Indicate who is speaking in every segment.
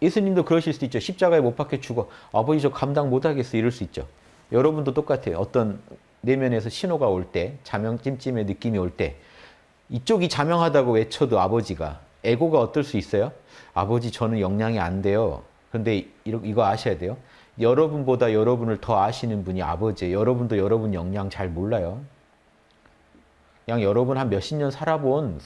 Speaker 1: 예수님도 그러실 수도 있죠. 십자가에 못 박혀 죽어. 아버지 저 감당 못하겠어. 이럴 수 있죠. 여러분도 똑같아요. 어떤 내면에서 신호가 올 때, 자명 찜찜의 느낌이 올 때, 이쪽이 자명하다고 외쳐도 아버지가 에고가 어떨 수 있어요? 아버지 저는 영향이 안 돼요. 그런데 이거 아셔야 돼요. 여러분보다 여러분을 더 아시는 분이 아버지예요. 여러분도 여러분 영향 잘 몰라요. 그냥 여러분 한 몇십 년 살아본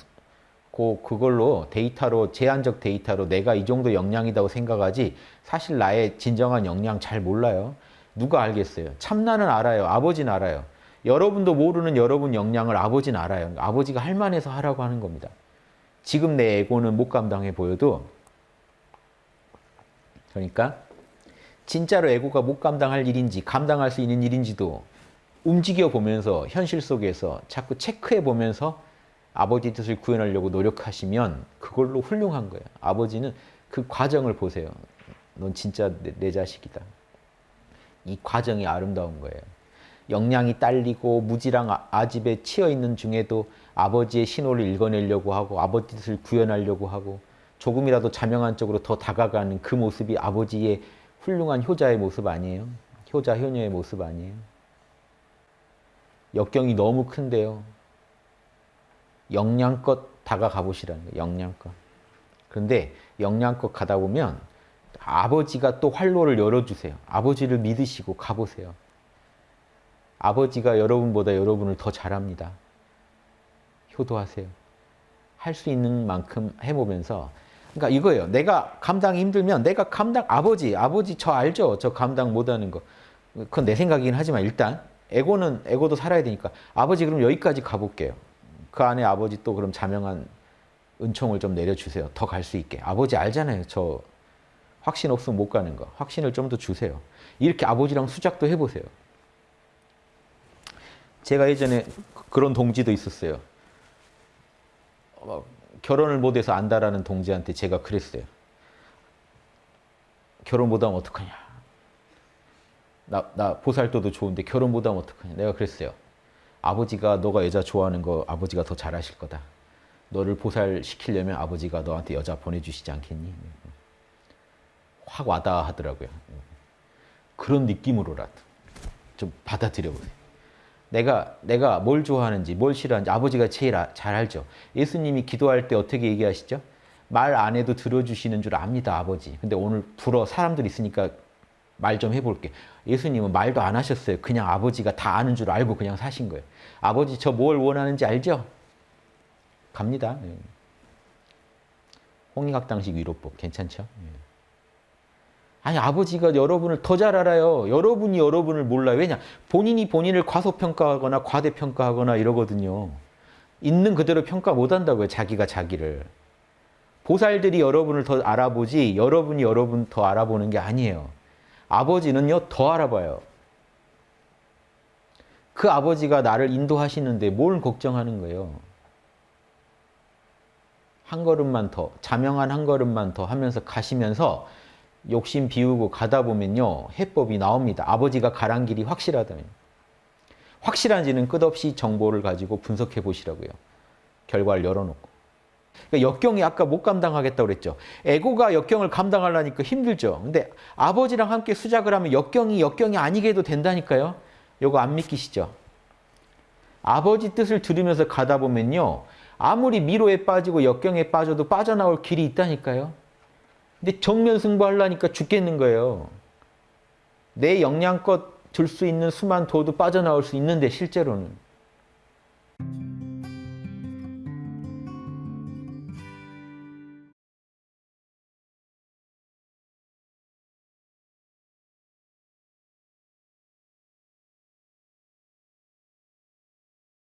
Speaker 1: 그 그걸로 데이터로 제한적 데이터로 내가 이 정도 역량이라고 생각하지 사실 나의 진정한 역량 잘 몰라요. 누가 알겠어요? 참나는 알아요. 아버지는 알아요. 여러분도 모르는 여러분 역량을 아버지는 알아요. 아버지가 할 만해서 하라고 하는 겁니다. 지금 내 에고는 못 감당해 보여도 그러니까 진짜로 에고가 못 감당할 일인지 감당할 수 있는 일인지도 움직여 보면서 현실 속에서 자꾸 체크해 보면서 아버지 뜻을 구현하려고 노력하시면 그걸로 훌륭한 거예요. 아버지는 그 과정을 보세요. 넌 진짜 내, 내 자식이다. 이 과정이 아름다운 거예요. 역량이 딸리고 무지랑 아, 아집에 치여 있는 중에도 아버지의 신호를 읽어내려고 하고 아버지 뜻을 구현하려고 하고 조금이라도 자명한 쪽으로 더 다가가는 그 모습이 아버지의 훌륭한 효자의 모습 아니에요? 효자, 효녀의 모습 아니에요? 역경이 너무 큰데요. 역량껏 다가가 보시라는 거예요. 역량껏. 그런데 역량껏 가다 보면 아버지가 또 활로를 열어주세요. 아버지를 믿으시고 가보세요. 아버지가 여러분보다 여러분을 더 잘합니다. 효도하세요. 할 수 있는 만큼 해보면서 그러니까 이거예요. 내가 감당이 힘들면 내가 감당 아버지 아버지 저 알죠? 저 감당 못하는 거. 그건 내 생각이긴 하지만 일단 에고는 에고도 살아야 되니까 아버지 그럼 여기까지 가볼게요. 그 안에 아버지 또 그럼 자명한 은총을 좀 내려주세요. 더 갈 수 있게. 아버지 알잖아요. 저 확신 없으면 못 가는 거. 확신을 좀 더 주세요. 이렇게 아버지랑 수작도 해보세요. 제가 예전에 그런 동지도 있었어요. 어, 결혼을 못해서 안다라는 동지한테 제가 그랬어요. 결혼 못하면 어떡하냐. 나, 나 보살도도 좋은데 결혼 못하면 어떡하냐. 내가 그랬어요. 아버지가 너가 여자 좋아하는 거 아버지가 더 잘하실 거다. 너를 보살시키려면 아버지가 너한테 여자 보내주시지 않겠니? 확 와닿아 하더라고요. 그런 느낌으로라도 좀 받아들여 보세요. 내가 내가 뭘 좋아하는지 뭘 싫어하는지 아버지가 제일 아, 잘 알죠. 예수님이 기도할 때 어떻게 얘기하시죠? 말 안 해도 들어주시는 줄 압니다, 아버지. 근데 오늘 불어 사람들 있으니까 말 좀 해볼게. 예수님은 말도 안 하셨어요. 그냥 아버지가 다 아는 줄 알고 그냥 사신 거예요. 아버지 저 뭘 원하는지 알죠? 갑니다. 네. 홍익학당식 위로법 괜찮죠? 네. 아니 아버지가 여러분을 더 잘 알아요. 여러분이 여러분을 몰라요. 왜냐? 본인이 본인을 과소평가하거나 과대평가하거나 이러거든요. 있는 그대로 평가 못한다고요. 자기가 자기를. 보살들이 여러분을 더 알아보지 여러분이 여러분 더 알아보는 게 아니에요. 아버지는요 더 알아봐요. 그 아버지가 나를 인도하시는데 뭘 걱정하는 거예요. 한 걸음만 더, 자명한 한 걸음만 더 하면서 가시면서 욕심 비우고 가다 보면요. 해법이 나옵니다. 아버지가 가란 길이 확실하다면. 확실한지는 끝없이 정보를 가지고 분석해 보시라고요. 결과를 열어놓고. 그러니까 역경이 아까 못 감당하겠다고 그랬죠. 에고가 역경을 감당하려니까 힘들죠. 근데 아버지랑 함께 수작을 하면 역경이 역경이 아니게 해도 된다니까요. 요거 안 믿기시죠? 아버지 뜻을 들으면서 가다 보면요. 아무리 미로에 빠지고 역경에 빠져도 빠져나올 길이 있다니까요. 근데 정면 승부하려니까 죽겠는 거예요. 내 역량껏 들수 있는 수만 둬도 빠져나올 수 있는데 실제로는.